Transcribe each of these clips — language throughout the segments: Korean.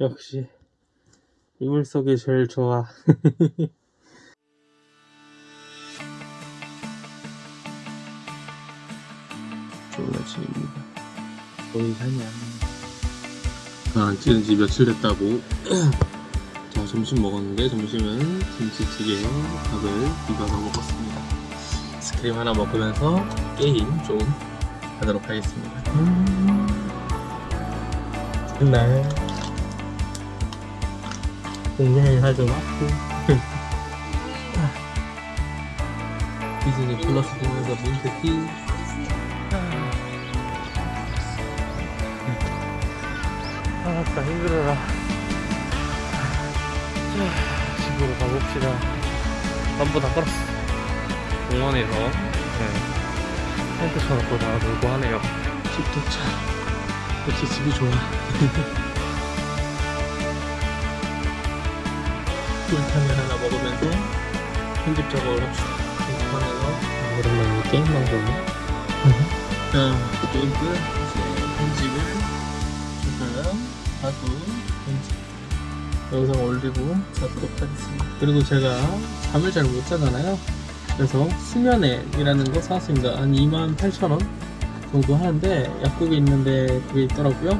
역시 이물 속이 제일 좋아. 좋은 아침입니다. 거기 사냐 아 찍은 지 며칠 됐다고. 자 점심 먹었는데 점심은 김치찌개 밥을 비벼서 먹었습니다. 스크림 하나 먹으면서 게임 좀 하도록 하겠습니다. 음. 날 굉장히 살좀 왔고 디즈니 플러스 보면서 민트티 아따 힘들어라. 자, 집으로 가봅시다. 전부 다 걸었어. 공원에서. 네. 텐트 쳐놓고 다 놀고 하네요. 집 도착. 역시 집이 좋아 꿀탕을 하나 먹으면서 편집 작업을 합시다. 편집하면서 오랜만에 게임 방송 자 게임 끝 이제 편집을 조금 하고 편집. 영상 올리고 자도록 하겠습니다. 그리고 제가 잠을 잘 못 자잖아요. 그래서 수면액이라는 거 사왔습니다. 한 28,000원 정도 하는데 약국에 있는데 그게 있더라고요.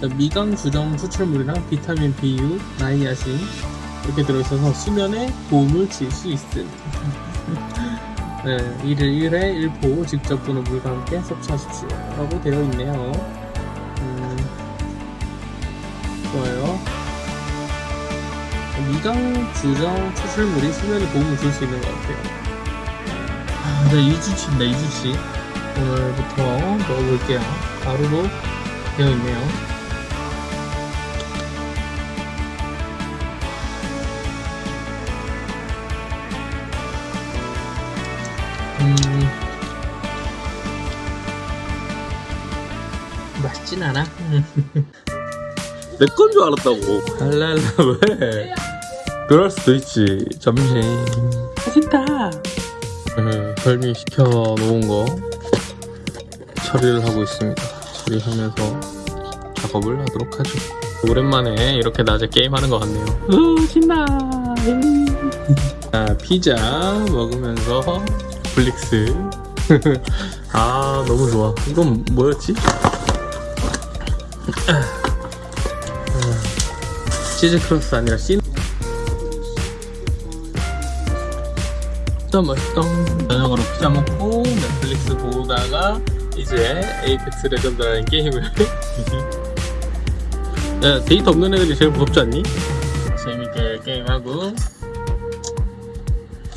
자, 미강 주정 추출물이랑 비타민 B6, 나이아신 이렇게 들어있어서 수면에 도움을 줄 수 있음 네, 1일 1회 1포 직접 보는 물과 함께 섭취하십시오. 라고 되어 있네요. 음, 좋아요. 미강 주정 추출물이 수면에 도움을 줄 수 있는 것 같아요. 아, 네, 2주치입니다 2주치 오늘부터 먹어볼게요. 가루로 되어 있네요 맛있진 않아. 내 건 줄 알았다고. 알랄라 왜? 그럴 수도 있지. 점심. 맛있다. 음, 별미 시켜 놓은 거 처리를 하고 있습니다. 처리하면서 작업을 하도록 하죠. 오랜만에 이렇게 낮에 게임하는 것 같네요. 우 신나. 자, 피자 먹으면서 블릭스 아 너무 좋아 이건 뭐였지? 치즈 크러스트 아니라 thin 진짜 맛있다. 저녁으로 피자 먹고 넷플릭스 보다가 이제 Apex Legend라는 게임을. 야, 데이터 없는 애들이 제일 무섭지 않니? 재밌게 게임하고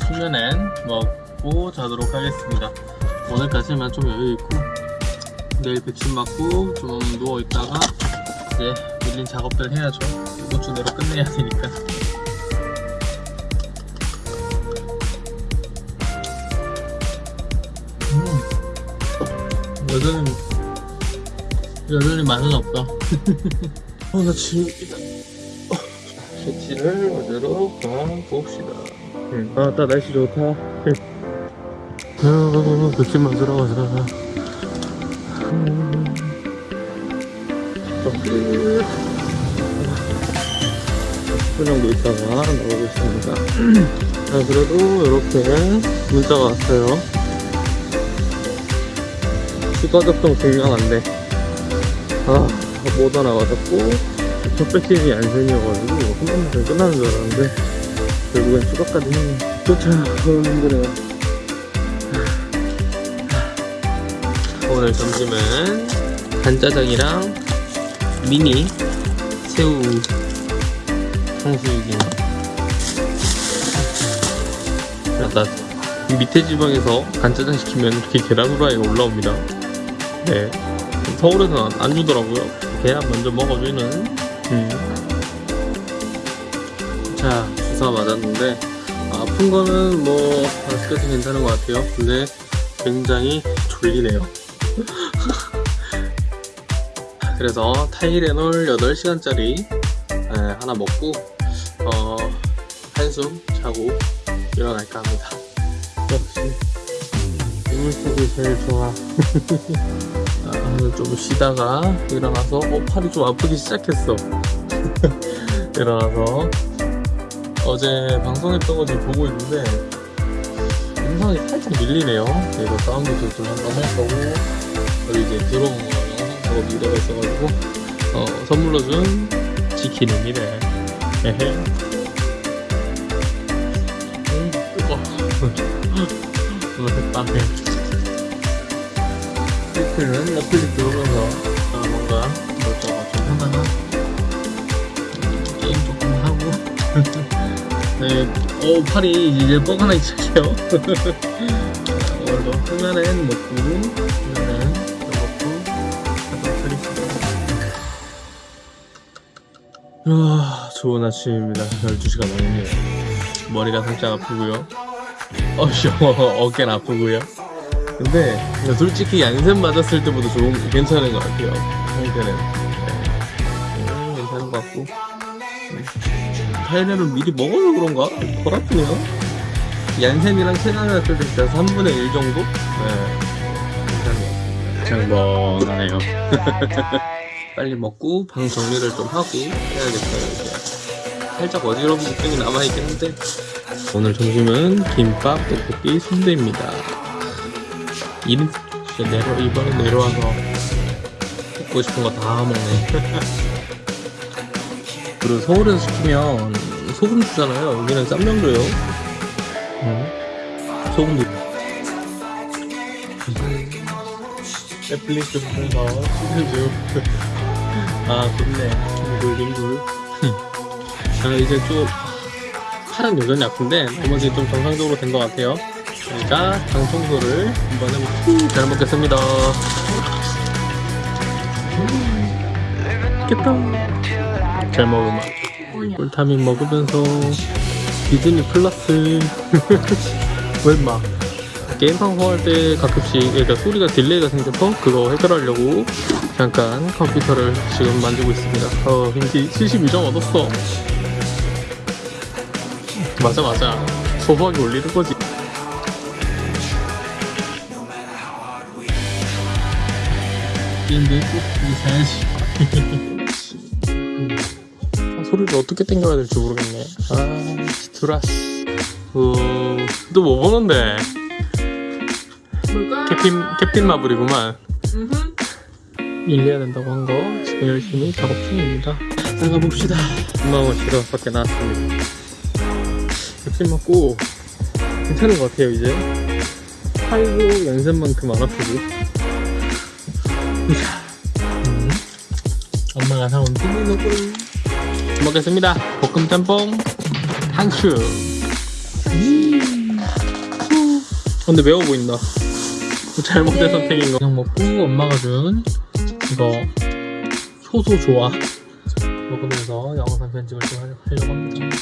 수면엔 먹고 자도록 하겠습니다. 오늘까지만 좀 여유 있고 내일 백신 맞고 좀 누워있다가 이제 밀린 작업들 해야죠. 이번 주 내로 끝내야 되니까. 음. 여전히 여전히 맛은 없다. 어, 나 지금이다 셔츠를 얻으러 가봅시다. 아따 날씨 좋다. 어, 백신 맞으러 가자. 음. 10분 정도 있다가 나오겠습니다. 자 그래도 이렇게 문자가 왔어요. 추가 접종 중요한데 아못 하나 맞았고 첫 백신이 안 생겨가지고 한 번만 더 끝나는 줄 알았는데 결국엔 추가까지 너무 힘드네요 오늘 점심은 간짜장이랑 미니 새우 탕수육이 나. 밑에 지방에서 간짜장 시키면 이렇게 계란 후라이가 올라옵니다. 네. 서울에서는 안 주더라고요. 계란 먼저 먹어주는. 음. 자 주사 맞았는데. 아픈 거는 뭐 아직까지 괜찮은 것 같아요. 근데 굉장히 졸리네요 그래서 타이레놀 8시간짜리 하나 먹고 어, 한숨 자고 일어날까 합니다. 역시 이물속이 제일 좋아. 아, 좀 쉬다가 일어나서 어, 팔이 좀 아프기 시작했어. 일어나서. 어제 방송했던 거 지금 보고 있는데 영상이 살짝 밀리네요. 그래서 사운드 조절 한번 할 거고 그리고 이제 들어온 거 영상 작업이 이루어져 있어가지고 어, 선물로 준 치킨입니다. 에헤. 음, 뜨거. 오늘 햇밤에 치킨은 넷플릭스 보면서 어, 뭔가 이것저것 좀 하다가 게임 조금 하고 네, 어 팔이 이제 뻐근하기 시작해요 오늘도 하나는 먹고 아 좋은 아침입니다. 12시가 넘었네요. 머리가 살짝 아프고요. 어씨 어깨는 아프고요. 근데 솔직히 얀센 맞았을 때보다 좋은 괜찮은 것 같아요. 상태는. 네. 음, 괜찮은 것 같고. 타이레를 미리 먹어서 그런가? 덜 아프네요. 얀센이랑 체감했을 때 진짜 3분의 1 정도? 네. 괜찮은 것 같습니다. 장번하네요 빨리 먹고 방 정리를 좀 하고 해야겠어요 이제. 살짝 어지러운 느낌이 남아있긴 한데. 오늘 점심은 김밥, 떡볶이, 순대입니다. 1인 진짜 내려, 이번에 내려와서 먹고 싶은 거 다 먹네. 그리고 서울에서 시키면 소금 주잖아요. 여기는 쌈장 줘요. 응. 소금도 넷플릭스 보면서 시즌 아 좋네. 링글 링글. 아 이제 좀 팔은 여전히 아픈데 나머지 좀 정상적으로 된 것 같아요. 그러니까 장 청소를 한번 해볼게요 잘 먹겠습니다. 맛있겠다. 잘 먹으면. 꿀타민 먹으면서 디즈니 플러스. 웬마 게임 방송할 때 가끔씩 그러니까 소리가 딜레이가 생겨서 그거 해결하려고 잠깐 컴퓨터를 지금 만지고 있습니다. 어 인기 72점 얻었어. 맞아 맞아. 소소하게 올리는 거지. 게임도 꼭 사야지. 아, 소리를 어떻게 땡겨야 될지 모르겠네. 아 스트라스. 어, 또뭐 보는데? 캡틴 캡틴 마블이구만. 일해야 된다고 한 거 지금 열심히 작업 중입니다. 나가봅시다. 엄마가 쉬러 밖에 나왔습니다. 역시 먹고 괜찮은 것 같아요 이제. 팔도 연습만큼 안 아프고. 음. 엄마가 사온 비빔국을 먹겠습니다. 볶음 짬뽕 탕수 음. 후. 근데 매워 보인다 잘못된 선택인 거. 그냥 먹고 엄마가 준 이거 효소 좋아 먹으면서 영상 편집을 좀 하려- 하려고 합니다.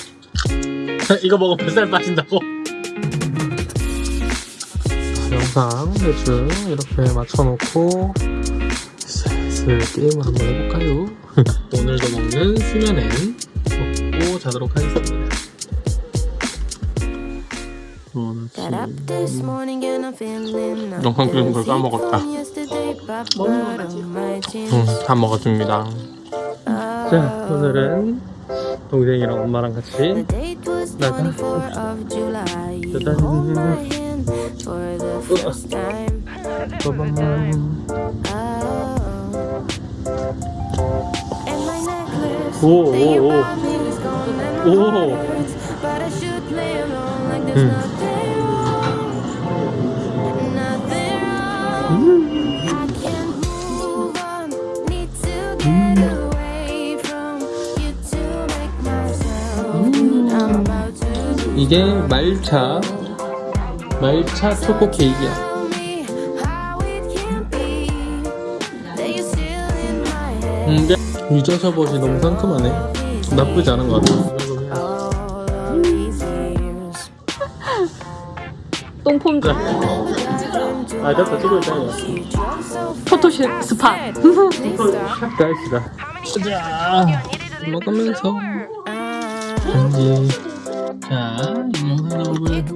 이거 먹으면 뱃살 빠진다고? 영상 대충 이렇게 맞춰놓고 슬슬 게임을 한번 해볼까요? 오늘도 먹는 수면엔 먹고 자도록 하겠습니다 영상 찍는 걸 까먹었다. 먹는 거지. 응, 다 먹었습니다. 자 오늘은 동생이랑 엄마랑 같이 나가 짜잔 빠밤 오, 오, 오. 오. 이게 말차 말차 초코 케이크야. 음, 이게 유자차 버시 너무 상큼하네. 나쁘지 않은 것 같아 똥폼자 아 됐다 찍고 있다 포토샵 스팟 짤시다 자. 먹으면서. 간지. 자 이 영상 해봅시다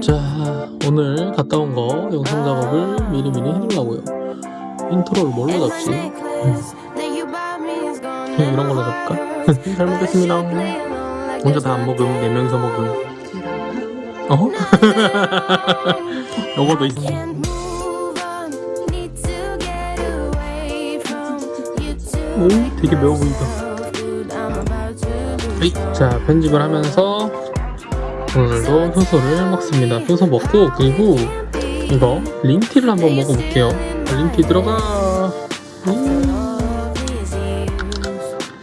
자 오늘 갔다 온 거 영상 작업을 미리미리 해두려고요. 인트로를 뭘로 잡지? gone. 그냥 이런 걸로 잡을까? 잘 먹겠습니다. 혼자 다 안 먹음, 네 명이서 먹음. 어? 요거도 있어. 오. 되게 매워 보인다. 자, 편집을 하면서 오늘도 효소를 먹습니다. 효소 먹고 그리고 이거 린티를 한번 먹어볼게요. 린티 들어가. 음.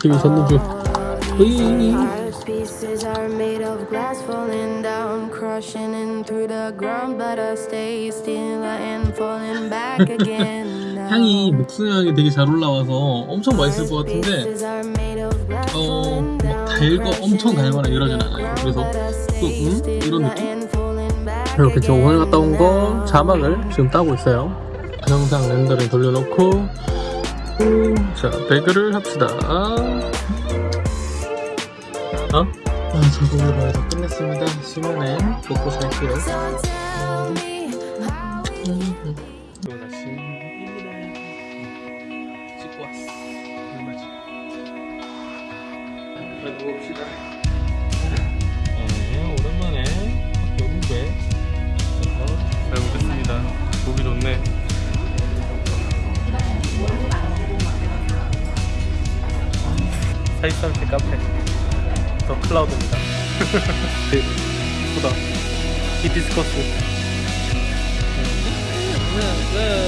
으이. Heart's pieces are made of glass falling down, crushing in through the ground. But I stay still and falling back again. 향이 목순 향이 되게 잘 올라와서 엄청 맛있을 것 같은데 어, 막 달거 엄청 달거나 이러진 않아요. 그래서 또 음? 이런 느낌? 이렇게 저 오늘 갔다 온 거 자막을 지금 따고 있어요. 영상 렌더링 돌려놓고 음, 자 배그를 합시다. 어? 아, 작업을 다 끝냈습니다. 시간에 먹고 살게요. 음, 또 다시 씻고 왔어. 물 마시. 자, 누워봅시다. 클라우드입니다. 보다. 히비스커스. 네, 네.